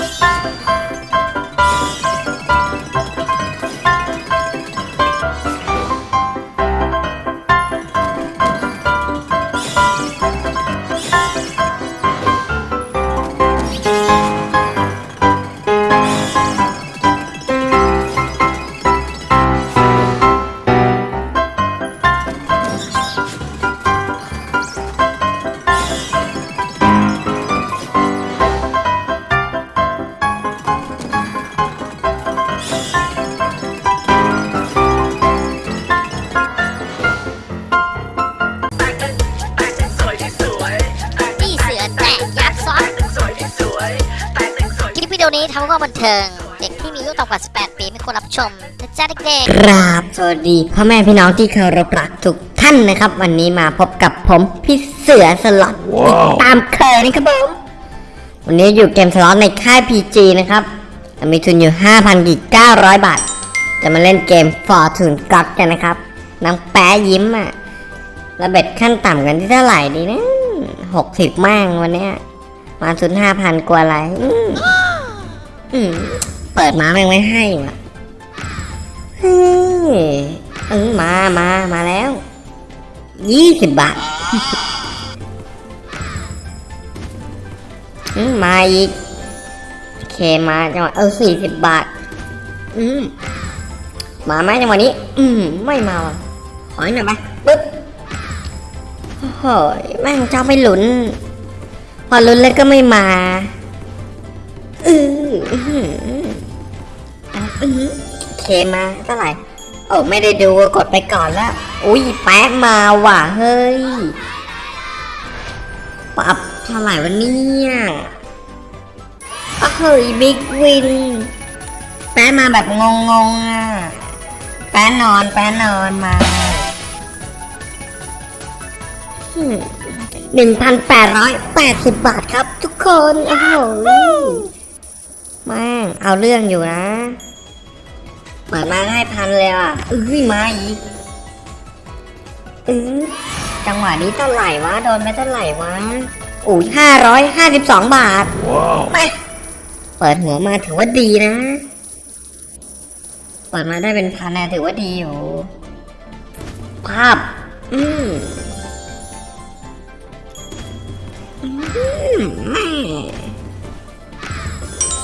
นี่ บันเทิง เด็กที่มีอายุต่ำกว่า 18 ปีไม่ควรรับชมนะจ๊ะเด็กกราบสวัสดีพ่อแม่พี่น้องที่เคารพรักทุกท่านนะครับ วันนี้มาพบกับผมพี่เสือสล็อตติดตามเคยนะครับผมวันนี้อยู่เกมสล็อตในค่าย PG นะครับมีทุนอยู่5,000กี900 บาท จะมาเล่นเกม Fortune God กันนะครับนางแป๊ะยิ้มอะระเบ็ดขั้นต่ำกันที่เท่าไหร่ดีนะ60มั่งวันเนี้ยมาทุน5,000กว่าอะไร อืมเปิดมาแม่งไม่ให้ว่ะเฮ้ยเออมามามาแล้วยี่สิบบาทอืมมาอีกโอเคมาจังหวะเออสี่สิบบาท อืมมาไหมจังหวะนี้ อืมไม่มาว่ะขอหน่อยไหมปึ๊บโอ้โหแม่งชอบไปหลุน พอหลุนแล้วก็ไม่มา อือ ออือเคมาเท่าไหร่ โอ้ไม่ได้ดูกดไปก่อนแล้วอุ้ยแป๊ะมาว่ะเฮ้ยปรับเท่าไหร่วันนี้อ้าวเฮ้ยบิ๊กวินแป๊ะมาแบบงงๆอะแป๊ะนอนแป๊ะนอนมาหนึ่งพันแปดร้อยแปดสิบบาทครับทุกคน โอ้โห แม่งเอาเรื่องอยู่นะเปิดมาให้พันเลยอะเอ้ยมาอีกเออจังหวะนี้เท่าไหร่วะโดนไปเท่าไหร่วะอุ้ยห้าร้อยห้าสิบสองบาทไปเปิดหัวมาถือว่าดีนะ เปิดมาได้เป็นพันนะถือว่าดีอยู่ ภาพ อืมอืมแม่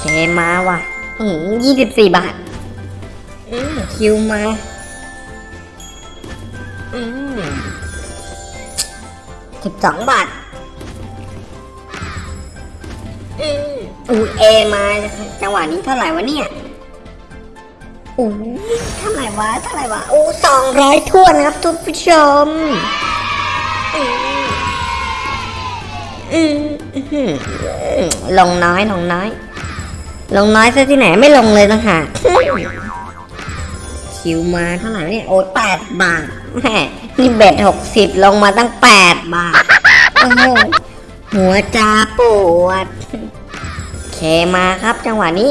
เคมาว่ะอืมยี่สิบสี่บาทอืมคิวมาอืมสิบสองบาทอืมอูเอมาจังหวะนี้เท่าไหร่วะเนี่ยอู้เท่าไหร่วะเท่าไหร่วะอู้สองร้อยทวนครับทุกผู้ชมอืมอืมอื้อหือลงน้อยลงน้อย ลงน้อยซะที่ไหนไม่ลงเลยนะฮะคิวมาเท่าไหร่เนี่ยโอ้แปดบาทแหมนี่เบ็ดหกสิบลงมาตั้งแปดบาทโอ้โหหัวจาปวดเคมาครับจังหวะนี้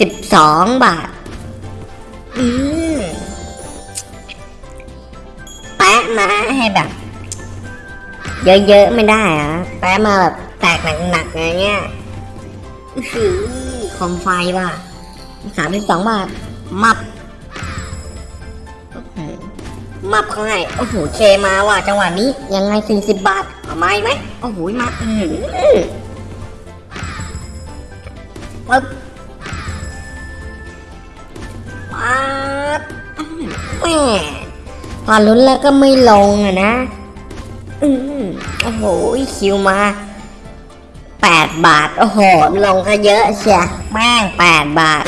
สิบสองบาท อืมแปะมาให้แบบ เยอะๆไม่ได้อะแปะมาแบบแตกหนักๆอะไรเงี้ย คอมไฟว่ะสามสิบสองบาท มับ มับเขาให้ โอ้โห เคมาว่ะ จังหวะนี้ ยังไงสี่สิบบาท เอามาอีกไหมโอ้โห มาอืมปึ๊บปั๊บแม่พอลุ้นแล้วก็ไม่ลงอะนะ อืมโอ้โห คิวมา แปดบาท โอ้โห ลงก็เยอะเชียแม่งแปดบาท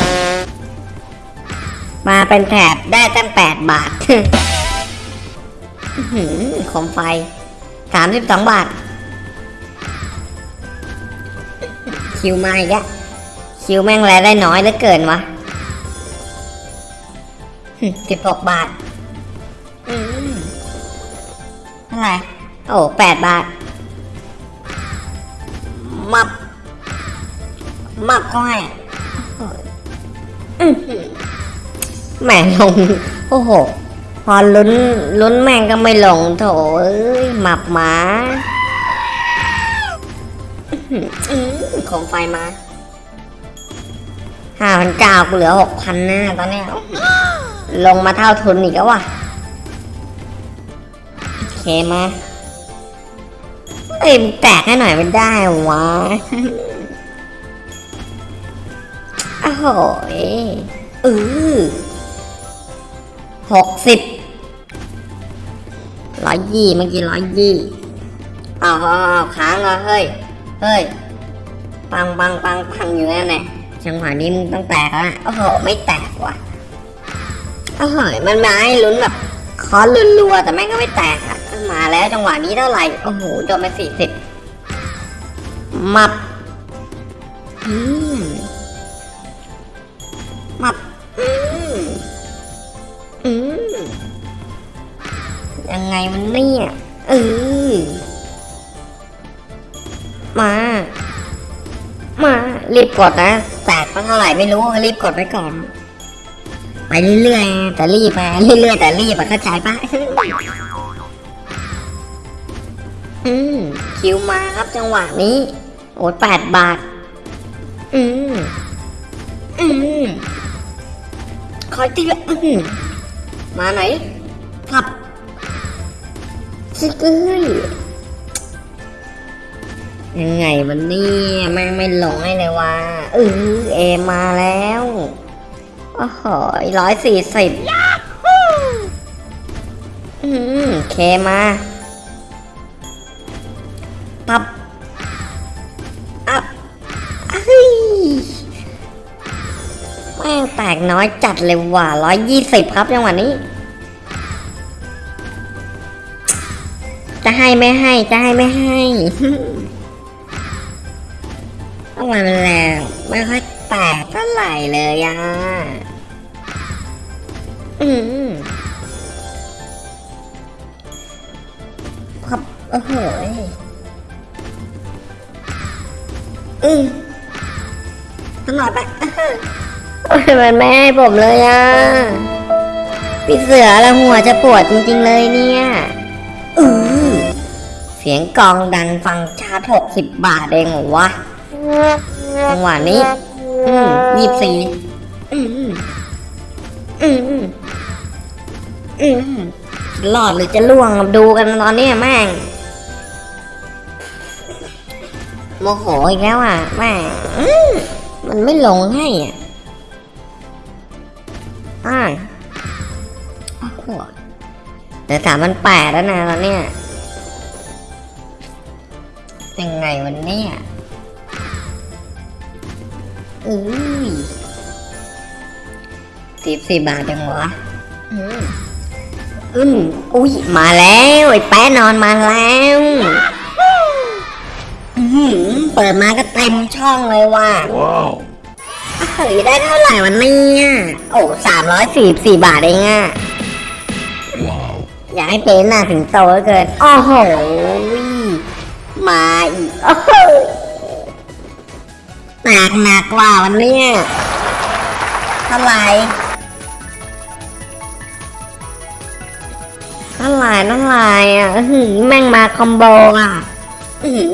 มาเป็นแถบได้ตั้งแปดบาทอื้อหือโคมไฟสามสิบสองบาท คิวมาอีกแล้วคิวแม่งแลได้น้อยเหลือเกินวะสิบหกบาท อืมเท่าไร โอ้แปดบาท มับ มับก็ให้แหม่ลง โอ้โห พอลุ้นลุ้นแม่งก็ไม่ลงโถเอ้ยหมับหมาอื้อหืออื้อโคมไฟมาห้าพันเก้ากูเหลือหกพันนะตอนนี้ ลงมาเท่าทุนอีกแล้วว่ะ โอเคมา เอ้ยมึงแตกให้หน่อยมันได้วะโอ้โหยเออหกสิบร้อยยี่เมื่อกี้ร้อยยี่อ้าวอ้าค้างเหรอเฮ้ย เฮ้ย ปังปังปังปังอยู่นั่นแหละจังหวะนี้มึงต้องแตกแล้วโอ้โห ไม่แตกว่ะโอ้โห มันมาให้ลุ้นแบบคอลุ้นรัวแต่แม่งก็ไม่แตกอะ มาแล้วจังหวะนี้เท่าไหร่ โอ้โหโดนไปสี่สิบมับมับอืมยังไงมันเนี่ยเออมา มา รีบกดนะแตกมาเท่าไหร่ไม่รู้รีบกดไว้ก่อน ไปเรื่อยๆแต่รีบมาเรื่อยๆแต่รีบอะเข้าใจปะ อืมคิวมาครับจังหวะนี้ โอ้แปดบาท อืมอืมคอยตีละอืมมาไหนขับชิกเอ้ยยังไงวันนี้แม่งไม่หลงให้เลยว่าเออเอมาแล้วโอ้โหร้อยสี่สิบอืมเคมา ปับอัพเฮ้ยแม่งแตกน้อยจัดเลยว่ะร้อยยี่สิบครับจังหวะนี้ จะให้ไม่ให้ จะให้ไม่ให้เอามาแล้วไม่ค่อยแตกเท่าไหร่เลยอะอืมครับโอ้โห อืมตลอดไปโอ้ยมันไม่ให้ผมเลยอะพี่เสือแล้วหัวจะปวดจริงๆเลยเนี่ยอือเสียงกลองดังฟังชาร์จหกสิบบาทเองเหรอวะจังหวะนี้ อืมยี่สี่อืมอืมอืมอืมรอดหรือจะล่วงดูกันตอนนี้แม่ง โมโหอีกแล้วอะแม่มันไม่ลงให้อะอ่าโอ้โหเดี๋ยวสามมันแปดแล้วนะตอนเนี้ยยังไงวันเนี้ยอุ้ยสิบสี่บาทจังวะอืมอุ้ย มาแล้ว ไอ้แป๊ะนอนมาแล้ว เปิดมาก็เต็มช่องเลยว่ะ Wow. เฮ้ยได้เท่าไหร่วันนี้โอ้สามร้อยสี่สี่บาทเองอะ Wow. อยากให้เป็นหน้าถึงโตเหลือเกินโอ้โหมาอีกโอ้โหหนักหนักกว่าวันเนี้ยเท่าไหร่เท่าไหร่เท่าไหร่อะอื้อหือแม่งมาคอมโบอะ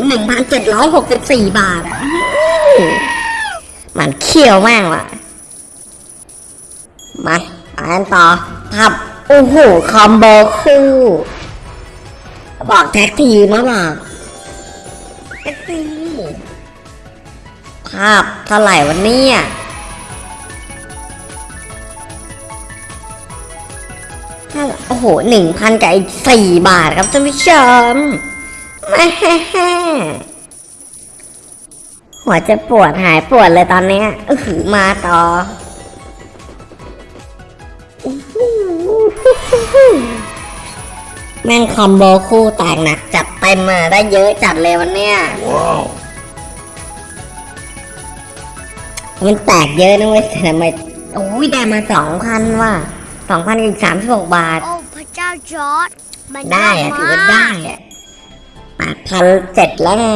หนึ่งพันเจ็ดร้อยหกสิบสี่บาทอะมันเขี้ยวมากว่ะ มาไปกันต่อครับโอ้โหคอมโบคู่ บอกแท็กทีมมาบอกแท็กทีภาพเท่าไหร่วันนี้โอ้โหหนึ่งพันกับอีกสี่บาทครับท่านผู้ชม แม่หัวจะปวดหายปวดเลยตอนเนี้ยอื้อหือมาต่อแม่งคอมโบคู่แตกหนักจัดเต็มมาได้เยอะจัดเลยวันเนี้ย Wow. มันแตกเยอะนะเว้ยแต่ทำไมโอ้ยได้มาสองพันว่ะสองพันอีกสามสิบหกบาท โอ้พระเจ้าจอร์ดมันได้อะยกถือว่าได้อะ แปดพันเจ็ดแล้วไง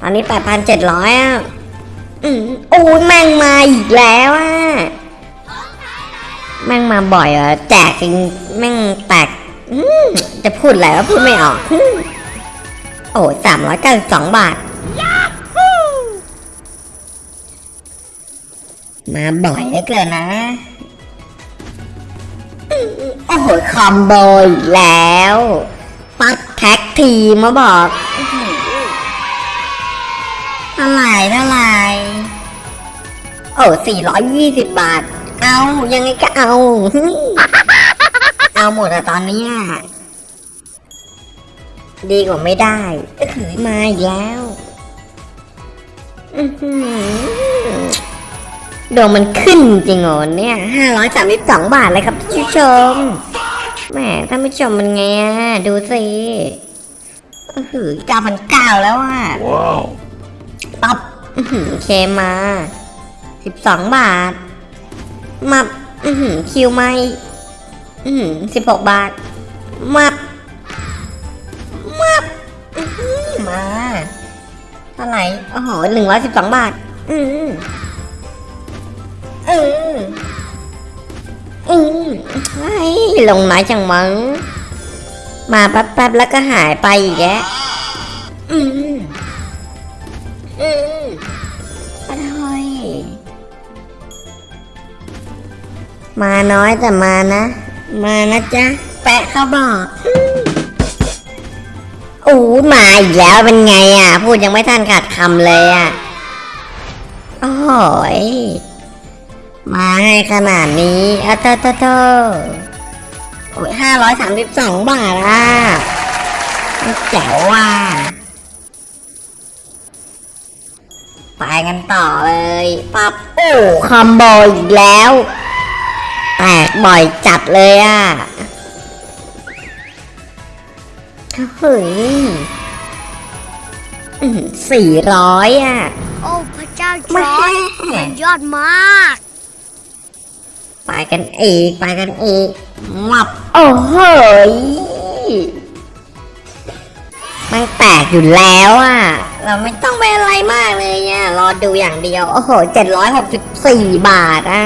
ตอนนี้แปดพันเจ็ดร้อยอะโอ้ยแม่งมาอีกแล้วอะแม่งมาบ่อยอะแจกจริงแม่งแตกจะพูดอะไรก็พูดไม่ออก โอ้สามร้อยเก้าสิบสองบาท มาบ่อยเหลือเกินนะ โอ้โหคอมโบอีกแล้ว ปักแท็กทีมมาบอกอื้อหือเท่าไหร่เท่าไหร่โอ้สี่ร้อยยี่สิบบาท เอายังไงก็เอา เอาหมดอะตอนเนี้ยดีกว่าไม่ได้ก็คือมาอีกแล้วอื้อหือดวงมันขึ้นจริงเหรอเนี่ยห้าร้อยสามสิบสองบาทเลยครับท่านผู้ชม แหมท่านผู้ชมมันไงอะดูสิอื้อหือเก้าพันเก้าแล้วอะ Wow. ตับอื้อหือเคมาสิบสองบาทมับอื้อหือคิวไม่อื้อหือสิบหกบาทมับมับอื้อหือมาเท่าไหร่ โอ้โหหนึ่งร้อยสิบสองบาท อืมอืม อืมไอ้ลงน้จังมั้งมาแป๊บๆแล้วก็หายไปอีกแกอืมอืมอร่อยมาน้อยแต่มานะ มานะจ๊ะ แปะเขาบอกอู้มาอีกแล้วเป็นไงอะ พูดยังไม่ทันขาดคำเลยอะ โอ้ย มาให้ขนาดนี้อะเตโตโตโอ้ยห้าร้อยสามสิบสองบาทอะแจ๋วว่ะไปกันต่อเลยปั๊บโอ้คอมโบอีกแล้ว แตกบ่อยจัดเลยอะเฮ้ยสี่ร้อยอะ โอ้ พระเจ้าจแม่อร์จมันยอดมาก ไปกันอีกไปกันอีกมับโอ้โหยมันแตกอยู่แล้วอะ เราไม่ต้องไปอะไรมากเลยอะรอดูอย่างเดียว โอ้โหเจ็ดร้อยหกสิบสี่บาทอะ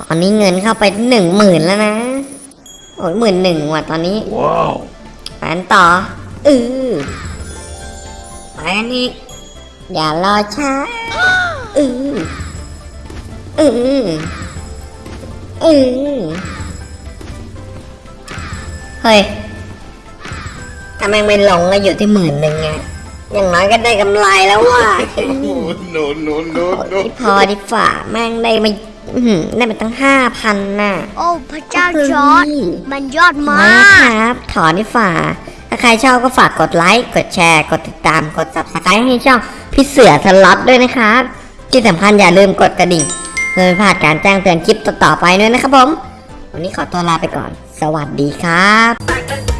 ตอนนี้เงินเข้าไปหนึ่งหมื่นแล้วนะ โอ้ยหมื่นหนึ่งว่ะตอนนี้ Wow. ไปกันต่ออือไปกันอีกอย่ารอช้าอือ อืออือเฮ้ยถ้าแม่งไม่ลงก็อยู่ที่หมื่นหนึ่งไงอย่างน้อยก็ได้กำไรแล้วว่ะ no, no, no, โอ้ยพอดีฝ่าแม่งได้มาอื้อหือได้มาตั้งห้าพันน่ะ โอ้ พระเจ้าจอร์จมันยอดมามาคกรับ ถอนดีฝ่า ถ้าใครชอบก็ฝากกดไลค์ กดแชร์ กดติดตาม กด subscribe ให้ช่องพี่เสือสล็อตด้วยนะครับ ที่สำคัญอย่าลืมกดกระดิ่ง เพื่อไม่พลาดการแจ้งเตือนคลิปต่อๆไปด้วยนะครับผม วันนี้ขอตัวลาไปก่อน สวัสดีครับ